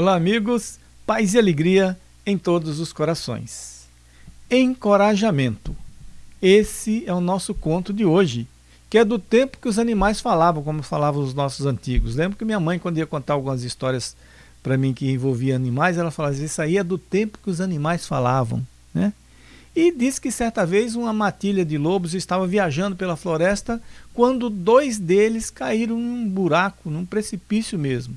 Olá, amigos, paz e alegria em todos os corações. Encorajamento. Esse é o nosso conto de hoje, que é do tempo que os animais falavam, como falavam os nossos antigos. Lembro que minha mãe, quando ia contar algumas histórias para mim que envolvia animais, ela falava: Isso aí é do tempo que os animais falavam. Né? E disse que certa vez uma matilha de lobos estava viajando pela floresta quando dois deles caíram num buraco, num precipício mesmo.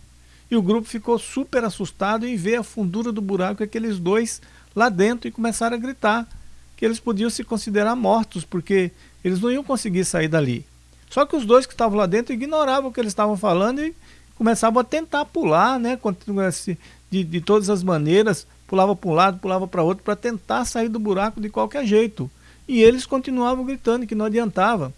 E o grupo ficou super assustado em ver a fundura do buraco aqueles dois lá dentro e começaram a gritar que eles podiam se considerar mortos, porque eles não iam conseguir sair dali. Só que os dois que estavam lá dentro ignoravam o que eles estavam falando e começavam a tentar pular, né, de, de todas as maneiras, pulava para um lado, pulava para outro, para tentar sair do buraco de qualquer jeito. E eles continuavam gritando que não adiantava.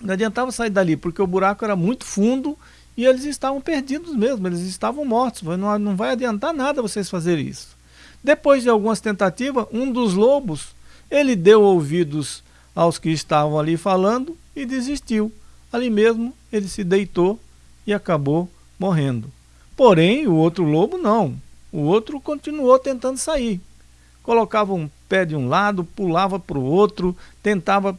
Não adiantava sair dali, porque o buraco era muito fundo e eles estavam perdidos mesmo, eles estavam mortos. Não, não vai adiantar nada vocês fazerem isso. Depois de algumas tentativas, um dos lobos, ele deu ouvidos aos que estavam ali falando e desistiu. Ali mesmo ele se deitou e acabou morrendo. Porém, o outro lobo não. O outro continuou tentando sair. Colocava um pé de um lado, pulava para o outro, tentava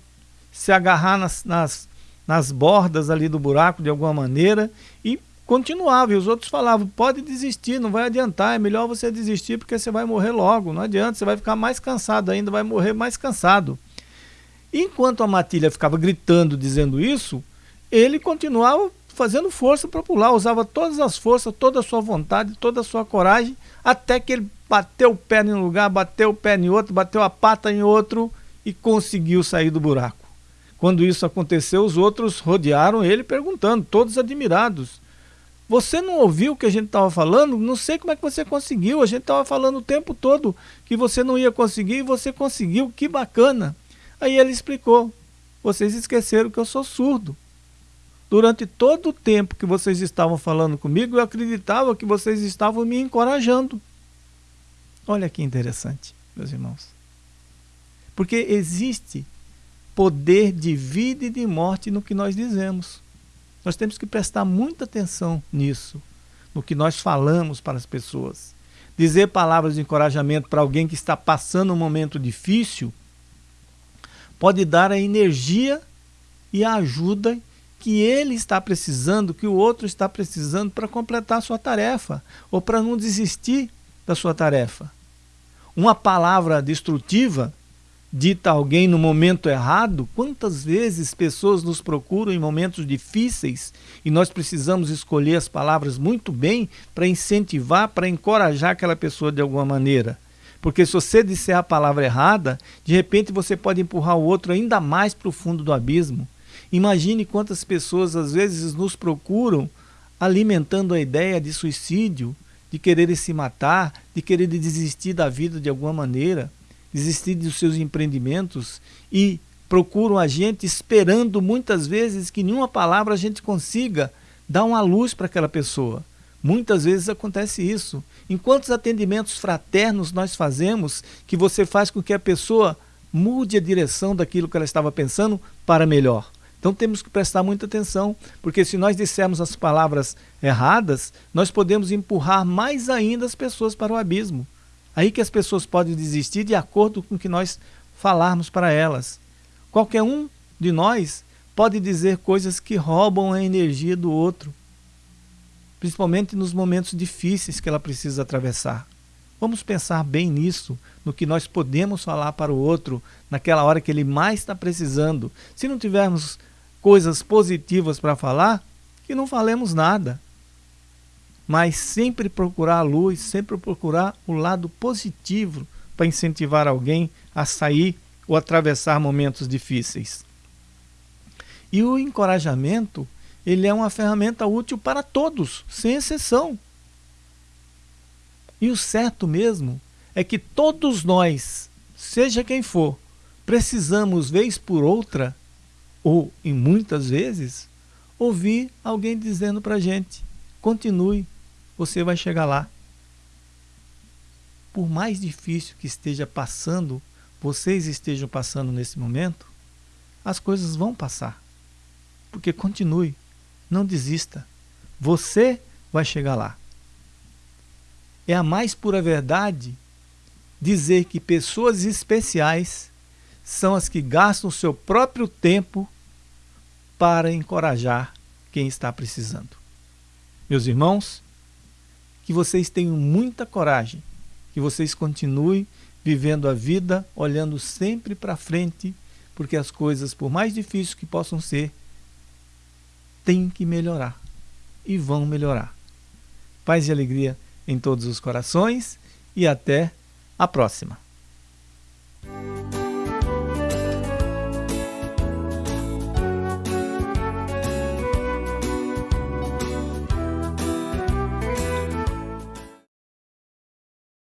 se agarrar nas, nas, nas bordas ali do buraco de alguma maneira e continuava. E os outros falavam: pode desistir, não vai adiantar, é melhor você desistir porque você vai morrer logo. Não adianta, você vai ficar mais cansado ainda, vai morrer mais cansado. Enquanto a matilha ficava gritando, dizendo isso, ele continuava fazendo força para pular, usava todas as forças, toda a sua vontade, toda a sua coragem, até que ele bateu o pé em um lugar, bateu o pé em outro, bateu a pata em outro e conseguiu sair do buraco. Quando isso aconteceu, os outros rodearam ele perguntando, todos admirados. Você não ouviu o que a gente estava falando? Não sei como é que você conseguiu. A gente estava falando o tempo todo que você não ia conseguir e você conseguiu. Que bacana. Aí ele explicou. Vocês esqueceram que eu sou surdo. Durante todo o tempo que vocês estavam falando comigo, eu acreditava que vocês estavam me encorajando. Olha que interessante, meus irmãos. Porque existe poder de vida e de morte no que nós dizemos. Nós temos que prestar muita atenção nisso, no que nós falamos para as pessoas. Dizer palavras de encorajamento para alguém que está passando um momento difícil pode dar a energia e a ajuda que ele está precisando, que o outro está precisando para completar a sua tarefa ou para não desistir da sua tarefa. Uma palavra destrutiva dita a alguém no momento errado, quantas vezes pessoas nos procuram em momentos difíceis e nós precisamos escolher as palavras muito bem para incentivar, para encorajar aquela pessoa de alguma maneira. Porque se você disser a palavra errada, de repente você pode empurrar o outro ainda mais para o fundo do abismo. Imagine quantas pessoas às vezes nos procuram alimentando a ideia de suicídio, de querer se matar, de querer desistir da vida de alguma maneira desistir dos seus empreendimentos e procuram a gente esperando muitas vezes que nenhuma palavra a gente consiga dar uma luz para aquela pessoa. Muitas vezes acontece isso. Em quantos atendimentos fraternos nós fazemos que você faz com que a pessoa mude a direção daquilo que ela estava pensando para melhor? Então temos que prestar muita atenção, porque se nós dissermos as palavras erradas, nós podemos empurrar mais ainda as pessoas para o abismo. Aí que as pessoas podem desistir de acordo com o que nós falarmos para elas. Qualquer um de nós pode dizer coisas que roubam a energia do outro, principalmente nos momentos difíceis que ela precisa atravessar. Vamos pensar bem nisso, no que nós podemos falar para o outro naquela hora que ele mais está precisando. Se não tivermos coisas positivas para falar, que não falemos nada mas sempre procurar a luz, sempre procurar o lado positivo para incentivar alguém a sair ou atravessar momentos difíceis. E o encorajamento, ele é uma ferramenta útil para todos, sem exceção. E o certo mesmo é que todos nós, seja quem for, precisamos, vez por outra, ou em muitas vezes, ouvir alguém dizendo para a gente: continue, você vai chegar lá. Por mais difícil que esteja passando, vocês estejam passando nesse momento, as coisas vão passar. Porque continue, não desista. Você vai chegar lá. é a mais pura verdade dizer que pessoas especiais são as que gastam seu próprio tempo para encorajar quem está precisando. Meus irmãos, que vocês tenham muita coragem, que vocês continuem vivendo a vida olhando sempre para frente, porque as coisas, por mais difíceis que possam ser, têm que melhorar e vão melhorar. Paz e alegria em todos os corações e até a próxima.